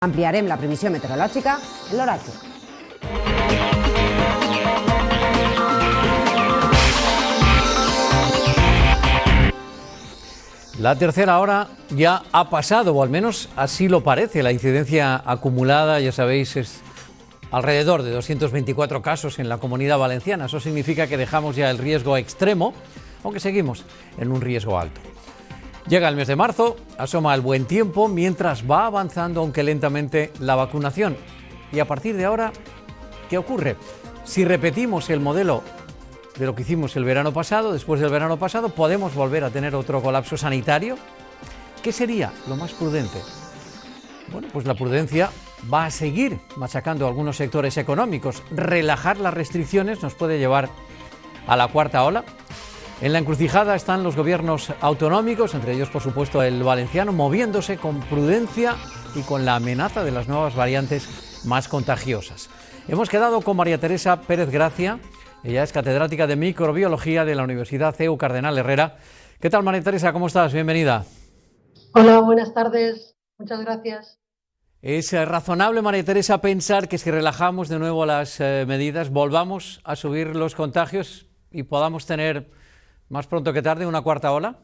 Ampliarem la previsió meteorològica en l'oratge. La tercera hora ya ha pasado, o al menos así lo parece. La incidencia acumulada, ya sabéis, es alrededor de 224 casos en la comunidad valenciana. Eso significa que dejamos ya el riesgo extremo, aunque seguimos en un riesgo alto. Llega el mes de marzo, asoma el buen tiempo mientras va avanzando, aunque lentamente, la vacunación. Y a partir de ahora, ¿qué ocurre? Si repetimos el modelo de lo que hicimos el verano pasado, después del verano pasado, ¿podemos volver a tener otro colapso sanitario? ¿Qué sería lo más prudente? Bueno, pues la prudencia va a seguir machacando algunos sectores económicos. Relajar las restricciones nos puede llevar a la cuarta ola. En la encrucijada están los gobiernos autonómicos, entre ellos por supuesto el valenciano, moviéndose con prudencia y con la amenaza de las nuevas variantes más contagiosas. Hemos quedado con María Teresa Pérez Gracia, ella es catedrática de microbiología de la Universidad CEU Cardenal Herrera. ¿Qué tal María Teresa? ¿Cómo estás? Bienvenida. Hola, buenas tardes. Muchas gracias. ¿Es eh, razonable, María Teresa, pensar que si relajamos de nuevo las eh, medidas, volvamos a subir los contagios y podamos tener más pronto que tarde una cuarta ola?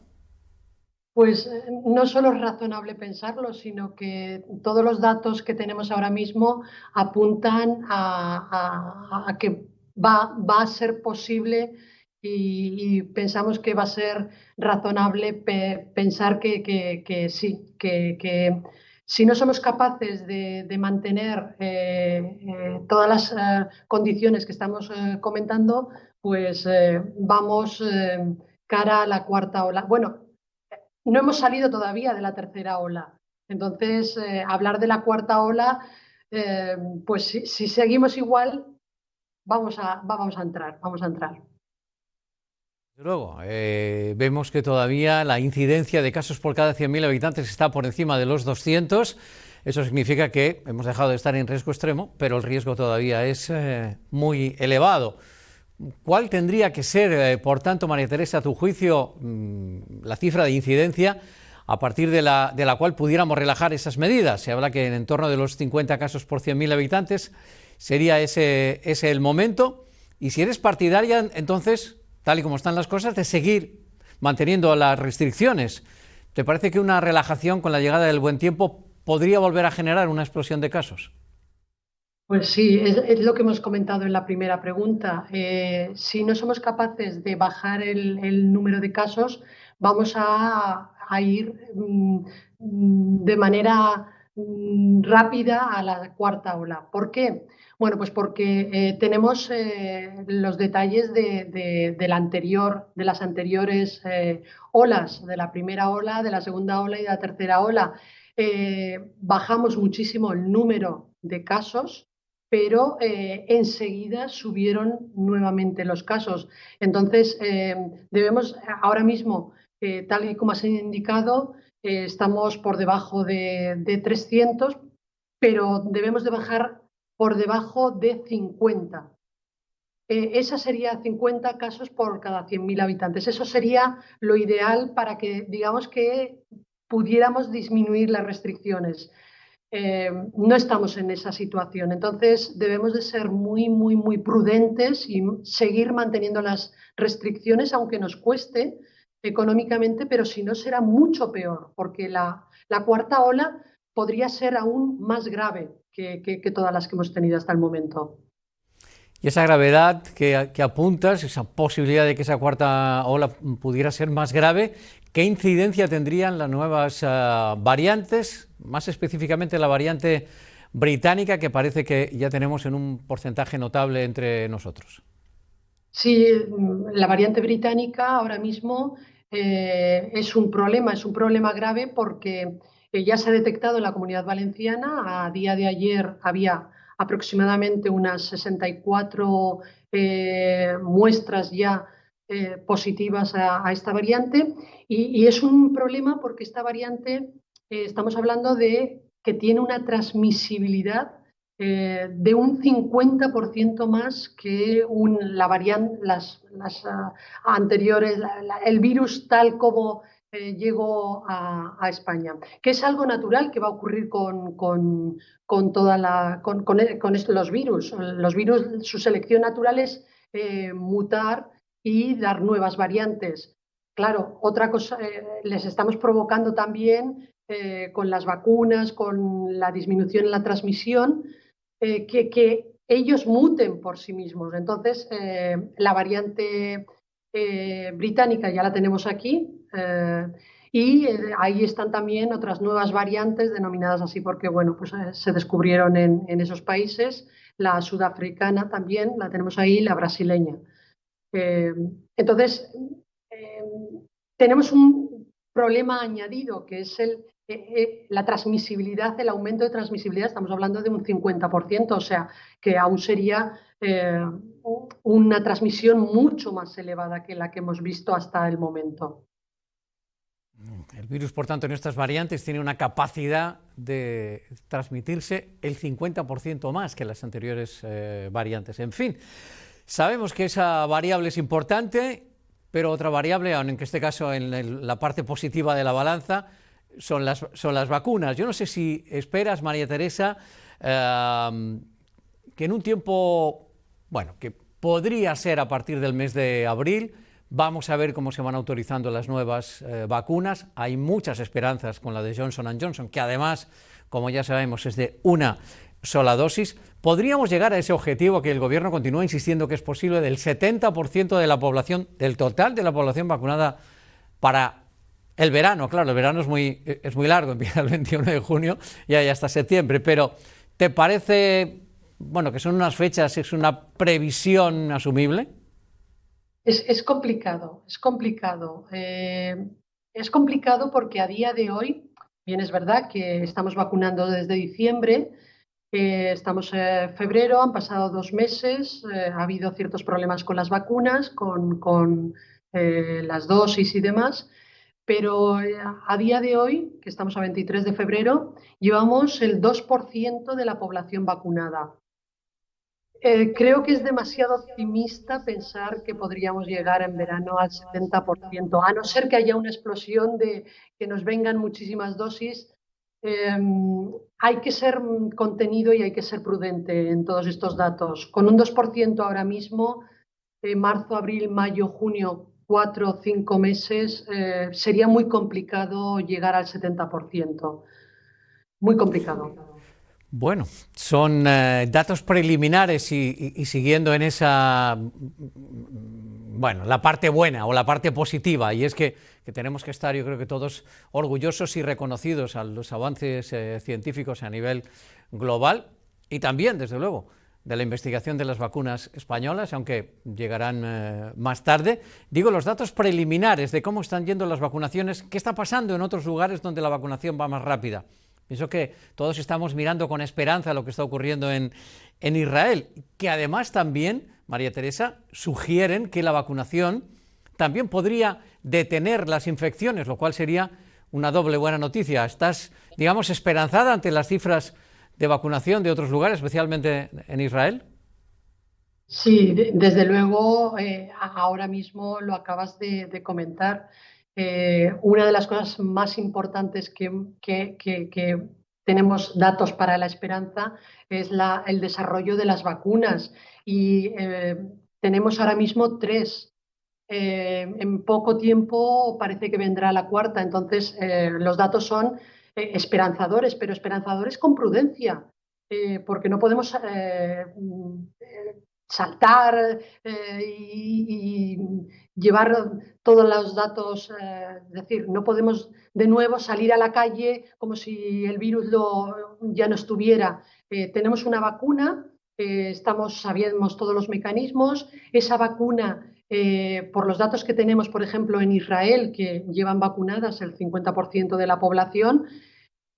Pues eh, no solo es razonable pensarlo, sino que todos los datos que tenemos ahora mismo apuntan a, que va, a ser posible y, pensamos que va a ser razonable pensar que, sí, que si no somos capaces de, mantener eh, eh, todas las condiciones que estamos comentando, pues vamos cara a la cuarta ola. Bueno, no hemos salido todavía de la tercera ola. Entonces, hablar de la cuarta ola, pues si, seguimos igual, vamos a, vamos a entrar, vamos a entrar. Luego, eh, vemos que todavía la incidencia de casos por cada 100.000 habitantes está por encima de los 200. Eso significa que hemos dejado de estar en riesgo extremo, pero el riesgo todavía es eh, muy elevado. ¿Cuál tendría que ser, eh, por tanto, María Teresa, a tu juicio, mm, la cifra de incidencia a partir de la, de la cual pudiéramos relajar esas medidas? Se habla que en, torno de los 50 casos por 100.000 habitantes sería ese, ese el momento. Y si eres partidaria, entonces tal y como están las cosas, de seguir manteniendo las restricciones. ¿Te parece que una relajación con la llegada del buen tiempo podría volver a generar una explosión de casos? Pues sí, es, lo que hemos comentado en la primera pregunta. Eh, si no somos capaces de bajar el, número de casos, vamos a, ir mm, de manera mm, rápida a la cuarta ola. ¿Por qué? Bueno, pues porque eh, tenemos eh, los detalles de, la anterior, de las anteriores olas, de la primera ola, de la segunda ola y de la tercera ola. bajamos muchísimo el número de casos, pero enseguida subieron nuevamente los casos. Entonces, debemos ahora mismo, tal y como has indicado, estamos por debajo de, de 300, pero debemos de bajar por debajo de 50. Eh, esa sería 50 casos por cada 100.000 habitantes. Eso sería lo ideal para que, digamos que pudiéramos disminuir las restricciones. Eh, no estamos en esa situación, entonces debemos de ser muy, muy, muy prudentes y seguir manteniendo las restricciones, aunque nos cueste económicamente, pero si no será mucho peor, porque la, la cuarta ola podría ser aún más grave que, todas las que hemos tenido hasta el momento. Y esa gravedad que, apuntas, esa posibilidad de que esa cuarta ola pudiera ser más grave, ¿qué incidencia tendrían las nuevas ah, variantes, más específicamente la variante británica, que parece que ya tenemos en un porcentaje notable entre nosotros? Sí, la variante británica ahora mismo eh, es un problema, es un problema grave porque ya se ha detectado en la comunidad valenciana. A día de ayer había aproximadamente unas 64 eh, muestras ya eh, positivas a, esta variante y, es un problema porque esta variante eh, estamos hablando de que tiene una transmisibilidad de un 50% más que la variante, las, ah, anteriores, el virus tal como eh, llegó a, España, que es algo natural que va a ocurrir con, con, toda la, con, los virus. Los virus, su selección natural es eh, mutar y dar nuevas variantes. Claro, otra cosa, eh, les estamos provocando también con las vacunas, con la disminución en la transmisión, que, que, ellos muten por sí mismos. Entonces, la variante británica ya la tenemos aquí, eh, y eh, ahí están también otras nuevas variantes denominadas así porque bueno, pues, eh, se descubrieron en, esos países. La sudafricana también la tenemos ahí, la brasileña. Entonces, tenemos un problema añadido que es el, la transmisibilidad, el aumento de transmisibilidad, estamos hablando de un 50%, o sea, que aún sería una transmisión mucho más elevada que la que hemos visto hasta el momento. El virus, por tanto, en estas variantes tiene una capacidad de transmitirse el 50% más que las anteriores eh, variantes. En fin, sabemos que esa variable es importante, pero otra variable, aunque en este caso en la parte positiva de la balanza, son las, vacunas. Yo no sé si esperas, María Teresa, eh, que en un tiempo, bueno, que podría ser a partir del mes de abril, Vamos a ver cómo se van autorizando las nuevas eh, vacunas. Hay muchas esperanzas con la de Johnson Johnson, que además, como ya sabemos, es de una sola dosis. ¿Podríamos llegar a ese objetivo que el Gobierno continúa insistiendo que es posible del 70% de la población, del total de la población vacunada para el verano? Claro, el verano es muy, es muy largo, empieza el 21 de junio y hay hasta septiembre, pero ¿te parece, bueno, que son unas fechas, es una previsión asumible? Es, complicado, es complicado. Eh, es complicado porque a día de hoy, bien es verdad que estamos vacunando desde diciembre, eh, estamos en febrero, han pasado dos meses, eh, ha habido ciertos problemas con las vacunas, con, con las dosis y demás, pero a día de hoy, que estamos a 23 de febrero, llevamos el 2% de la población vacunada. Eh, creo que es demasiado optimista pensar que podríamos llegar en verano al 70%, a no ser que haya una explosión de que nos vengan muchísimas dosis. Em, hay que ser contenido y hay que ser prudente en todos estos datos. Con un 2% ahora mismo, eh, marzo, abril, mayo, junio, cuatro o cinco meses, eh, sería muy complicado llegar al 70%. Muy complicado. Bueno, son eh, datos preliminares y, siguiendo en esa, bueno, la parte buena o la parte positiva, y es que, tenemos que estar, yo creo que todos orgullosos y reconocidos a los avances eh, científicos a nivel global y también, desde luego, de la investigación de las vacunas españolas, aunque llegarán eh, más tarde. Digo, los datos preliminares de cómo están yendo las vacunaciones, qué está pasando en otros lugares donde la vacunación va más rápida. Pienso que todos estamos mirando con esperanza lo que está ocurriendo en, Israel, que además también, María Teresa, sugieren que la vacunación también podría detener las infecciones, lo cual sería una doble buena noticia. ¿Estás, digamos, esperanzada ante las cifras de vacunación de otros lugares, especialmente en Israel? Sí, desde luego, eh, ahora mismo lo acabas de comentar. Eh, una de las cosas más importantes que, tenemos datos para la esperanza es el desarrollo de las vacunas y eh, tenemos ahora mismo tres. Eh, en poco tiempo parece que vendrá la cuarta, entonces los datos son esperanzadores, pero esperanzadores con prudencia, porque no podemos saltar y, llevar todos los datos, eh, es decir, no podemos de nuevo salir a la calle como si el virus ya no estuviera. Eh, tenemos una vacuna, eh, estamos, sabemos todos los mecanismos, esa vacuna, por los datos que tenemos, por ejemplo, en Israel, que llevan vacunadas el 50% de la población,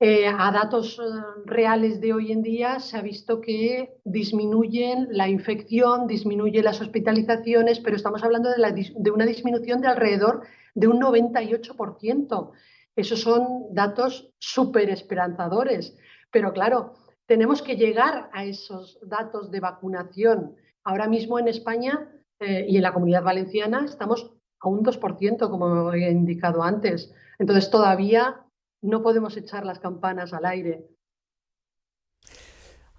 eh, a datos eh, reales de hoy en día se ha visto que disminuyen la infección, disminuyen las hospitalizaciones, pero estamos hablando de, una disminución de alrededor de un 98%. Esos son datos súper esperanzadores. Pero claro, tenemos que llegar a esos datos de vacunación. Ahora mismo en España eh, y en la comunidad valenciana estamos a un 2%, como he indicado antes. Entonces todavía no podemos echar las campanas al aire.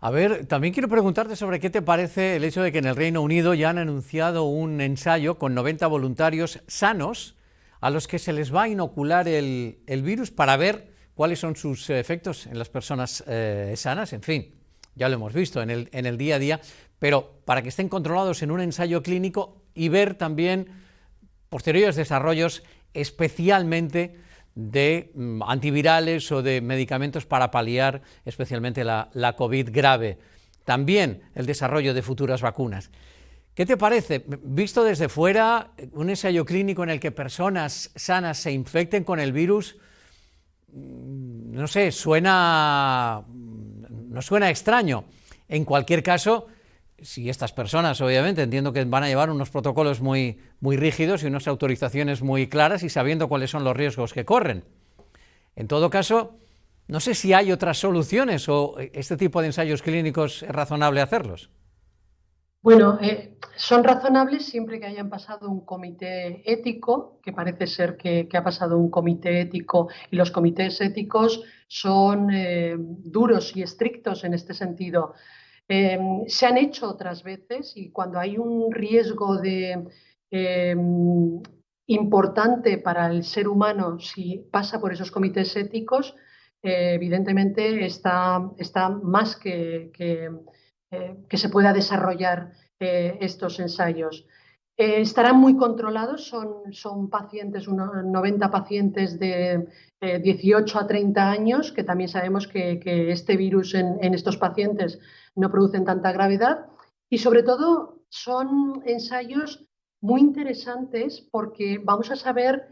A ver, también quiero preguntarte sobre qué te parece el hecho de que en el Reino Unido ya han anunciado un ensayo con 90 voluntarios sanos a los que se les va a inocular el, virus para ver cuáles son sus efectos en las personas eh, sanas. En fin, ya lo hemos visto en el, en el día a día, pero para que estén controlados en un ensayo clínico y ver también posteriores desarrollos especialmente de mm, antivirales o de medicamentos para paliar especialmente la, COVID grave. También el desarrollo de futuras vacunas. ¿Qué te parece? Visto desde fuera, un ensayo clínico en el que personas sanas se infecten con el virus, mm, no sé, suena, mm, no suena extraño. En cualquier caso, si estas personas, obviamente, entiendo que van a llevar unos protocolos muy, muy rígidos y unas autorizaciones muy claras y sabiendo cuáles son los riesgos que corren. En todo caso, no sé si hay otras soluciones o este tipo de ensayos clínicos es razonable hacerlos. Bueno, eh, son razonables siempre que hayan pasado un comité ético, que parece ser que, ha pasado un comité ético y los comités éticos son eh, duros y estrictos en este sentido. Em, se han hecho otras veces y cuando hay un riesgo de, em, importante para el ser humano si pasa por esos comités éticos, eh, evidentemente está, está más que, que, eh, se pueda desarrollar eh, estos ensayos. estarán muy controlados, son, son pacientes, unos 90 pacientes de 18 a 30 años, que también sabemos que, este virus en, estos pacientes no producen tanta gravedad y sobre todo son ensayos muy interesantes porque vamos a saber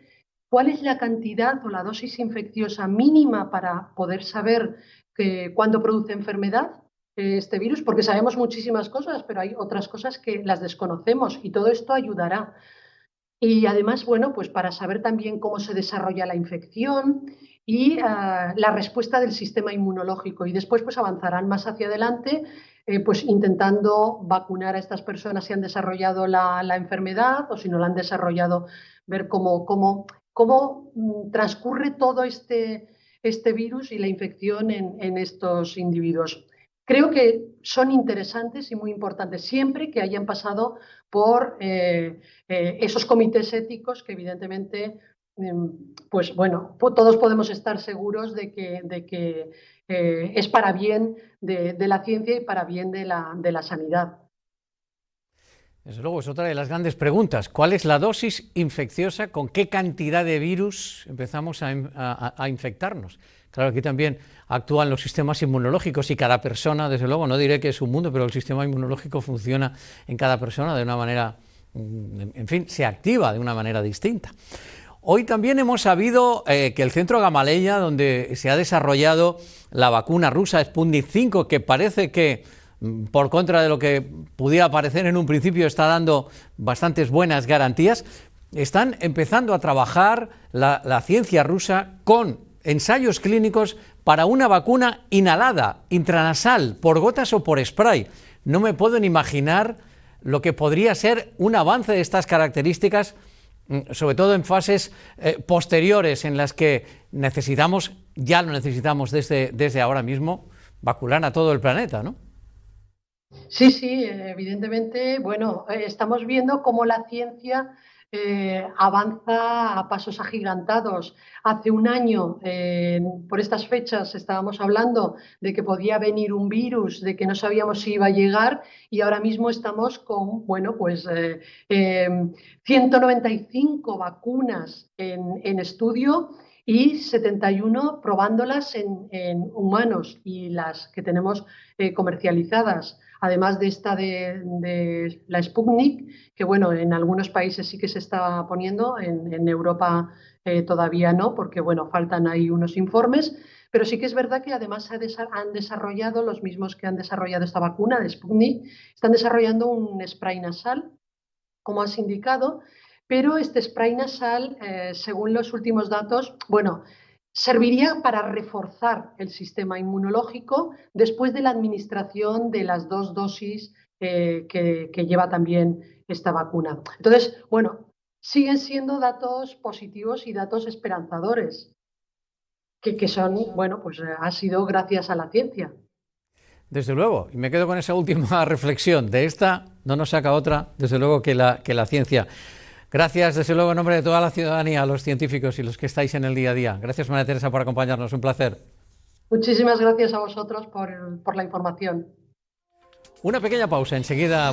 cuál es la cantidad o la dosis infecciosa mínima para poder saber que, cuándo produce enfermedad eh, este virus, porque sabemos muchísimas cosas, pero hay otras cosas que las desconocemos y todo esto ayudará. Y además, bueno, pues para saber también cómo se desarrolla la infección y ah, la respuesta del sistema inmunológico. Y después pues avanzarán más hacia adelante, eh, pues intentando vacunar a estas personas si han desarrollado la, enfermedad o si no la han desarrollado, ver cómo, cómo, cómo mm, transcurre todo este, este virus y la infección en, estos individuos. Creo que son interesantes y muy importantes siempre que hayan pasado por eh, eh, esos comités éticos que evidentemente Em, pues bueno, todos podemos estar seguros de que, de que eh, es para bien de, la ciencia y para bien de la, de la sanidad. Desde luego, es otra de las grandes preguntas. ¿Cuál es la dosis infecciosa? ¿Con qué cantidad de virus empezamos a, infectarnos? Claro, aquí también actúan los sistemas inmunológicos y cada persona, desde luego, no diré que es un mundo, pero el sistema inmunológico funciona en cada persona de una manera, mm, en fin, se activa de una manera distinta. Hoy también hemos sabido eh, que el centro Gamaleya, donde se ha desarrollado la vacuna rusa Sputnik 5, que parece que, por contra de lo que pudiera parecer en un principio, está dando bastantes buenas garantías, están empezando a trabajar la, la ciencia rusa con ensayos clínicos para una vacuna inhalada, intranasal, por gotas o por spray. No me puedo ni imaginar lo que podría ser un avance de estas características Mm, sobre todo en fases eh, posteriores en las que necesitamos, ya lo necesitamos desde, desde ahora mismo, vacunar a todo el planeta, ¿no? Sí, sí, evidentemente, bueno, eh, estamos viendo cómo la ciencia eh, avanza a pasos agigantados. Hace un año, eh, por estas fechas, estábamos hablando de que podía venir un virus, de que no sabíamos si iba a llegar y ahora mismo estamos con, bueno, pues 195 eh, vacunas en, estudio y 71 probándolas en, humanos y las que tenemos comercializadas además de esta de, la Sputnik, que bueno, en algunos países sí que se está poniendo, en, Europa eh, todavía no, porque bueno, faltan ahí unos informes, pero sí que es verdad que además han desarrollado, los mismos que han desarrollado esta vacuna de Sputnik, están desarrollando un spray nasal, como has indicado, pero este spray nasal, eh, según los últimos datos, bueno, Serviría para reforzar el sistema inmunológico después de la administración de las dos dosis eh, que, lleva también esta vacuna. Entonces, bueno, siguen siendo datos positivos y datos esperanzadores, que, son, bueno, pues ha sido gracias a la ciencia. Desde luego, y me quedo con esa última reflexión. De esta no nos saca otra, desde luego, que la, que la ciencia. Gracias, desde luego, en nombre de toda la ciudadanía, a los científicos y los que estáis en el día a día. Gracias, María Teresa, por acompañarnos. Un placer. Muchísimas gracias a vosotros por, por la información. Una pequeña pausa, enseguida.